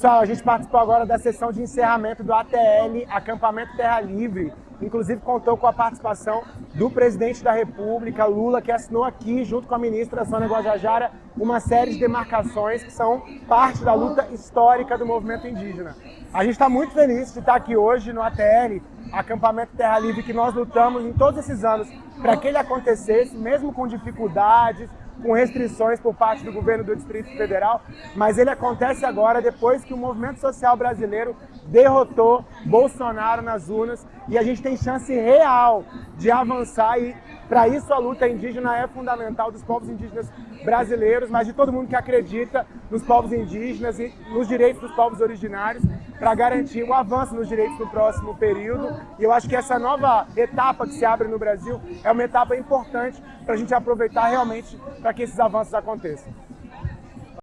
Pessoal, a gente participou agora da sessão de encerramento do ATL, Acampamento Terra Livre. Inclusive contou com a participação do presidente da República, Lula, que assinou aqui, junto com a ministra Sônia Guajajara, uma série de demarcações que são parte da luta histórica do movimento indígena. A gente está muito feliz de estar aqui hoje no ATL, Acampamento Terra Livre, que nós lutamos em todos esses anos para que ele acontecesse, mesmo com dificuldades, com restrições por parte do governo do Distrito Federal, mas ele acontece agora depois que o movimento social brasileiro derrotou Bolsonaro nas urnas e a gente tem chance real de avançar e para isso a luta indígena é fundamental dos povos indígenas brasileiros, mas de todo mundo que acredita nos povos indígenas e nos direitos dos povos originários para garantir o avanço nos direitos no próximo período. E eu acho que essa nova etapa que se abre no Brasil é uma etapa importante para a gente aproveitar realmente para que esses avanços aconteçam.